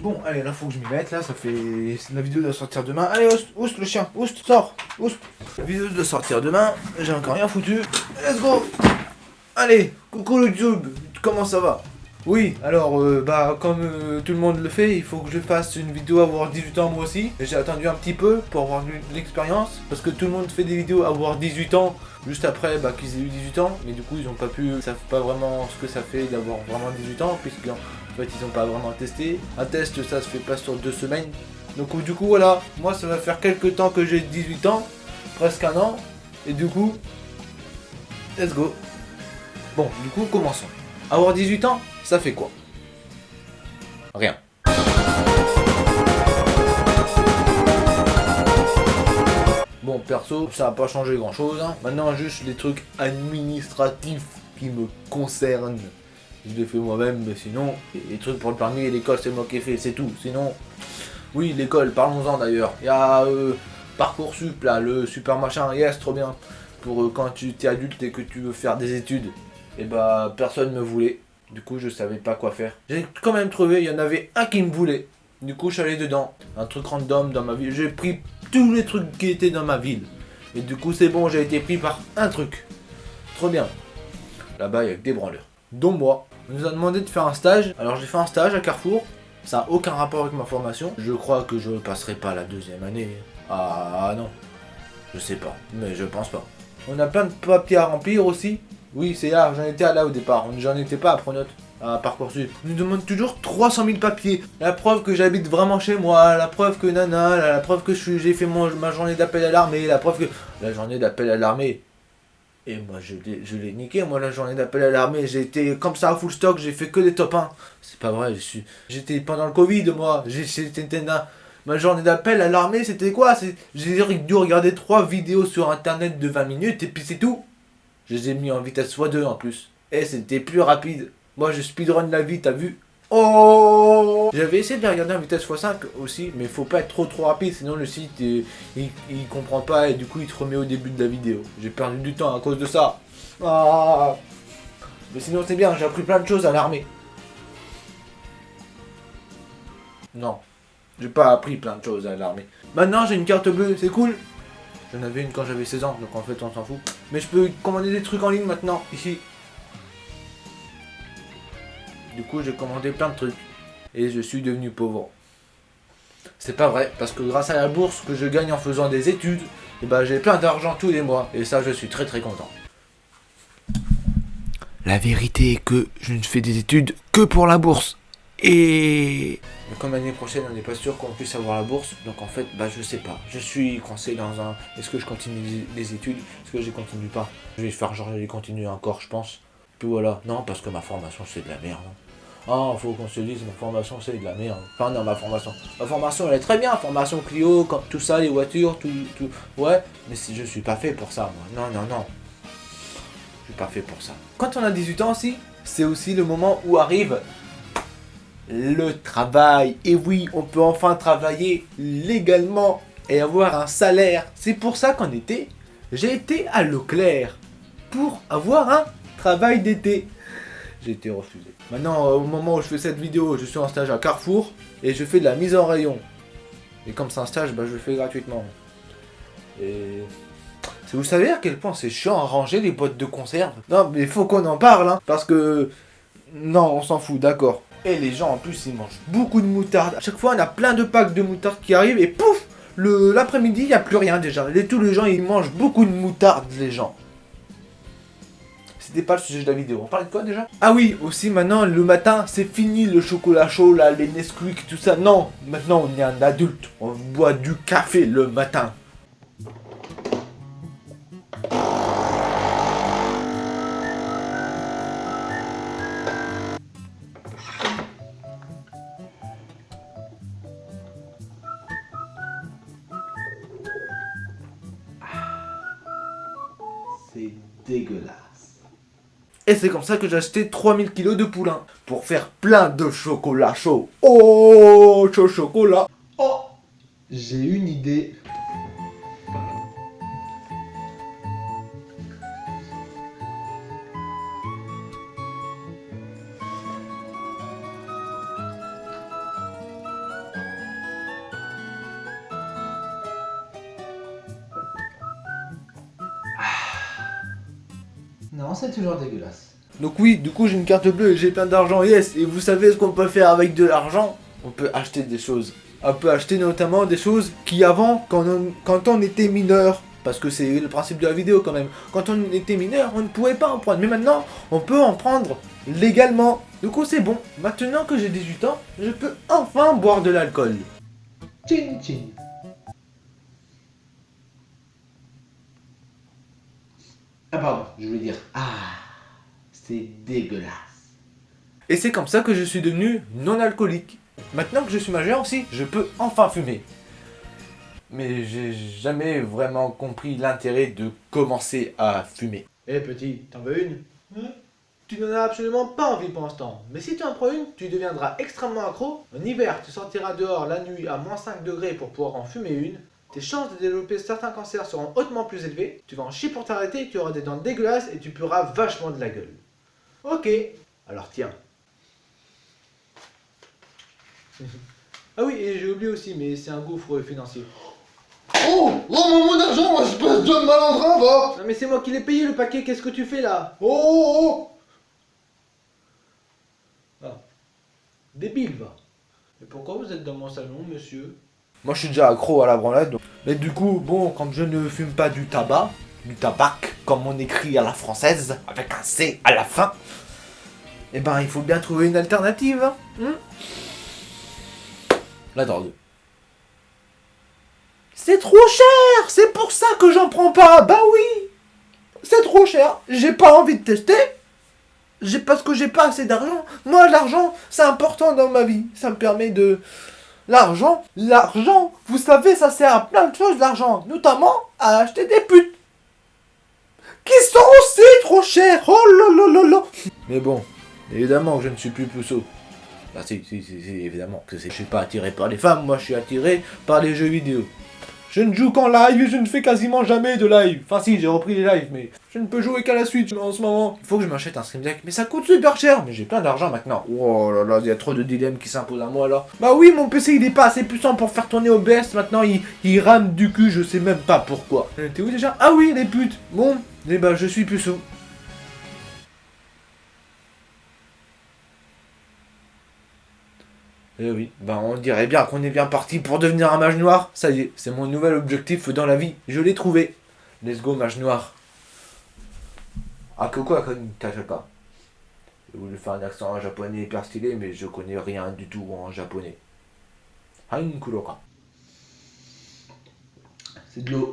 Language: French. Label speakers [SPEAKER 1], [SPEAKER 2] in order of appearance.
[SPEAKER 1] Bon, allez, là, faut que je m'y mette, là, ça fait... La vidéo doit sortir demain. Allez, oust, oust, le chien, oust, sors, oust. La vidéo doit sortir demain, j'ai encore rien foutu. Let's go Allez, coucou YouTube, comment ça va? Oui, alors, euh, bah, comme euh, tout le monde le fait, il faut que je fasse une vidéo à avoir 18 ans moi aussi. J'ai attendu un petit peu pour avoir de l'expérience, parce que tout le monde fait des vidéos à avoir 18 ans, juste après bah, qu'ils aient eu 18 ans, mais du coup, ils ont pas pu, ils savent pas vraiment ce que ça fait d'avoir vraiment 18 ans, puisqu'en fait, ils ont pas vraiment testé. Un test, ça se fait pas sur deux semaines. Donc, du coup, voilà, moi, ça va faire quelques temps que j'ai 18 ans, presque un an, et du coup, let's go. Bon, du coup, commençons. Avoir 18 ans, ça fait quoi? Rien. Bon, perso, ça n'a pas changé grand chose. Hein. Maintenant, juste les trucs administratifs qui me concernent. Je les fais moi-même, mais sinon, les trucs pour le permis et l'école, c'est moi qui ai fait, c'est tout. Sinon, oui, l'école, parlons-en d'ailleurs. Il y a euh, Parcoursup, là, le super machin, yes, trop bien. Pour euh, quand tu es adulte et que tu veux faire des études. Et eh bah, personne me voulait. Du coup, je savais pas quoi faire. J'ai quand même trouvé, il y en avait un qui me voulait. Du coup, je suis allé dedans. Un truc random dans ma ville. J'ai pris tous les trucs qui étaient dans ma ville. Et du coup, c'est bon, j'ai été pris par un truc. Trop bien. Là-bas, il y a que des branleurs. Dont moi. On nous a demandé de faire un stage. Alors, j'ai fait un stage à Carrefour. Ça n'a aucun rapport avec ma formation. Je crois que je passerai pas la deuxième année. Ah non. Je sais pas. Mais je pense pas. On a plein de papiers à remplir aussi. Oui, c'est là, j'en étais là au départ. J'en étais pas à Pronote, à Parcoursup. On nous demande toujours 300 000 papiers. La preuve que j'habite vraiment chez moi, la preuve que nana, la, preuve que j'ai fait ma journée d'appel à l'armée, la preuve que... La journée d'appel à l'armée, et moi, je l'ai niqué, moi, la journée d'appel à l'armée. J'ai été comme ça à full stock, j'ai fait que des top 1. C'est pas vrai, j'étais pendant le Covid, moi. J'étais Ma journée d'appel à l'armée, c'était quoi? J'ai dû regarder 3 vidéos sur internet de 20 minutes et puis c'est tout. Je les ai mis en vitesse x2 en plus. Et c'était plus rapide. Moi je speedrun la vie, t'as vu? Oh J'avais essayé de les regarder en vitesse x5 aussi, mais faut pas être trop trop rapide, sinon le site il, il, comprend pas et du coup il te remet au début de la vidéo. J'ai perdu du temps à cause de ça. Ah mais sinon c'est bien, j'ai appris plein de choses à l'armée. Non, j'ai pas appris plein de choses à l'armée. Maintenant j'ai une carte bleue, c'est cool J'en avais une quand j'avais 16 ans, donc en fait on s'en fout. Mais je peux commander des trucs en ligne maintenant, ici. Du coup j'ai commandé plein de trucs. Et je suis devenu pauvre. C'est pas vrai, parce que grâce à la bourse que je gagne en faisant des études, eh ben, j'ai plein d'argent tous les mois. Et ça je suis très très content. La vérité est que je ne fais des études que pour la bourse. Et comme l'année prochaine, on n'est pas sûr qu'on puisse avoir la bourse, donc en fait, bah je sais pas. Je suis coincé dans un... Est-ce que je continue les études? Est-ce que je continue pas? Je vais faire genre, je vais continuer encore, je pense. Puis voilà. Non, parce que ma formation, c'est de la merde. Ah, faut qu'on se dise, ma formation, c'est de la merde. Enfin, non, ma formation. Ma formation, elle est très bien. Formation Clio, comme tout ça, les voitures, tout... tout... Ouais, mais je suis pas fait pour ça, moi. Non, non, non. Je suis pas fait pour ça. Quand on a 18 ans aussi, c'est aussi le moment où arrive le travail. Et oui, on peut enfin travailler légalement et avoir un salaire. C'est pour ça qu'en été, j'ai été à Leclerc pour avoir un travail d'été. J'ai été refusé. Maintenant, au moment où je fais cette vidéo, je suis en stage à Carrefour et je fais de la mise en rayon. Et comme c'est un stage, bah, je le fais gratuitement. Et... Vous savez à quel point c'est chiant à ranger les boîtes de conserve? Non, mais faut qu'on en parle, hein, parce que... Non, on s'en fout, d'accord. Et les gens en plus ils mangent beaucoup de moutarde. À chaque fois on a plein de packs de moutarde qui arrivent et pouf L'après-midi il n'y a plus rien déjà. Et tous les gens ils mangent beaucoup de moutarde les gens. C'était pas le sujet de la vidéo. On parlait de quoi déjà Ah oui, aussi maintenant le matin c'est fini le chocolat chaud là, les Nesquik, tout ça. Non, maintenant on est un adulte. On boit du café le matin. dégueulasse. Et c'est comme ça que j'ai acheté 3000 kilos de poulain. Pour faire plein de chocolat chaud. Oh, chaud chocolat. Oh, j'ai une idée.
[SPEAKER 2] C'est toujours dégueulasse.
[SPEAKER 1] Donc oui, du coup j'ai une carte bleue et j'ai plein d'argent, yes. Et vous savez ce qu'on peut faire avec de l'argent? On peut acheter des choses. On peut acheter notamment des choses qui avant, quand on, quand on était mineur, parce que c'est le principe de la vidéo quand même, quand on était mineur, on ne pouvait pas en prendre. Mais maintenant, on peut en prendre légalement. Du coup c'est bon. Maintenant que j'ai 18 ans, je peux enfin boire de l'alcool.
[SPEAKER 2] Chin chin. Ah pardon, je voulais dire, ah, c'est dégueulasse.
[SPEAKER 1] Et c'est comme ça que je suis devenu non alcoolique. Maintenant que je suis majeur aussi, je peux enfin fumer. Mais j'ai jamais vraiment compris l'intérêt de commencer à fumer.
[SPEAKER 3] Eh petit, t'en veux une? Tu n'en as absolument pas envie pour l'instant. Mais si tu en prends une, tu deviendras extrêmement accro. En hiver, tu sortiras dehors la nuit à moins 5 degrés pour pouvoir en fumer une. Tes chances de développer certains cancers seront hautement plus élevées. Tu vas en chier pour t'arrêter, tu auras des dents dégueulasses et tu pueras vachement de la gueule. Ok, alors tiens. ah oui, et j'ai oublié aussi, mais c'est un gouffre financier.
[SPEAKER 4] Oh Rends-moi mon argent, espèce de malandrin, va
[SPEAKER 3] Non mais c'est moi qui l'ai payé le paquet, qu'est-ce que tu fais là?
[SPEAKER 4] Oh, oh, oh
[SPEAKER 3] Ah. Débile va. Et pourquoi vous êtes dans mon salon, monsieur?
[SPEAKER 1] Moi je suis déjà accro à la branlette. donc- Mais du coup, bon, comme je ne fume pas du tabac, du tabac, comme on écrit à la française, avec un C à la fin, eh ben il faut bien trouver une alternative. hein, hmm la drogue. C'est trop cher C'est pour ça que j'en prends pas Bah oui C'est trop cher J'ai pas envie de tester j'ai parce que j'ai pas assez d'argent. Moi, l'argent, c'est important dans ma vie. Ça me permet de... L'argent, l'argent, vous savez, ça sert à plein de choses, l'argent. Notamment à acheter des putes. Qui sont aussi trop chères. Oh là là. Mais bon, évidemment que je ne suis plus puceau. Ah si, si, si, si, évidemment que je suis pas attiré par les femmes, moi je suis attiré par les jeux vidéo. Je ne joue qu'en live et je ne fais quasiment jamais de live. Enfin si, j'ai repris les lives, mais je ne peux jouer qu'à la Switch en ce moment. Il faut que je m'achète un Stream Deck, mais ça coûte super cher. Mais j'ai plein d'argent maintenant. Oh là là, il y a trop de dilemmes qui s'imposent à moi là. Bah oui, mon PC il est pas assez puissant pour faire tourner OBS. Maintenant il, il rame du cul, je sais même pas pourquoi. Euh, T'es où déjà? Ah oui, les putes. Bon, eh bah je suis puceau. Eh oui, bah on dirait bien qu'on est bien parti pour devenir un mage noir. Ça y est, c'est mon nouvel objectif dans la vie. Je l'ai trouvé. Let's go, mage noir. Ah, que quoi, pas? J'ai voulu faire un accent japonais hyper stylé, mais je connais rien du tout en japonais. Hankuroka.
[SPEAKER 2] C'est de l'eau.